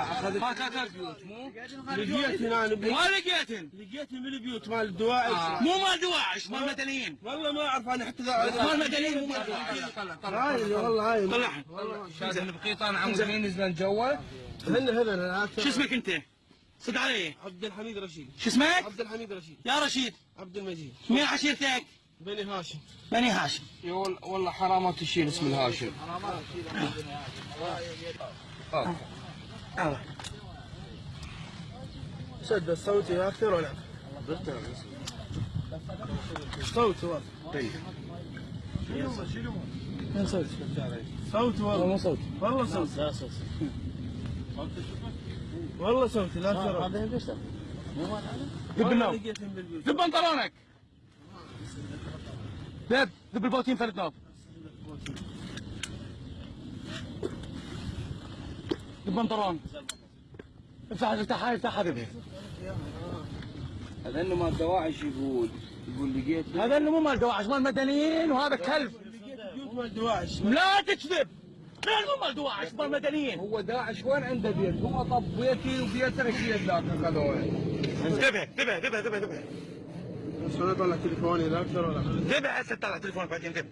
هاك هاك هاك بيوت مو لقيت ما لقيتن لقيت من البيوت مال الدواعش مو مال دواعش مال مدنيين والله ما اعرف أنا حتى مال مدنيين مو مال هاي والله هاي طلعها شاد بقيطان عمودين نزلن جوا هن هذا شو اسمك انت؟ صد علي عبد الحميد رشيد شو اسمك؟ عبد الحميد رشيد يا رشيد عبد المجيد مين عشيرتك؟ بني هاشم بني هاشم والله حرام تشيل اسم الهاشم شد صوتي أكثر ولا صوت واضح من صوت؟ صوت والله مو صوت. والله صوت. لا صوت. والله صوتي لا ترى. هذا ذب النوب. لقيتهم بالبيوت ذب بنطلونك ذب. ذب البوتين فرد نوب ذب بنطلون افتح افتحها افتحها ذبها هذا إنه ما دواعش يقول. يقول لقيت هذا اللي مو مال دواعش مال مدنيين وهذا كلب. مال دواعش لا تكذب. لا مو مال دواعش مال مدنيين. هو داعش وين عنده بيت؟ هو طب بيتي وبيت رشيد ذاك خذوه ذبها ذبها ذبها ذبها ذبها بس أنا طلع تليفوني لا أكثر ولا ذبها هسه طلع تليفونك بعدين ذب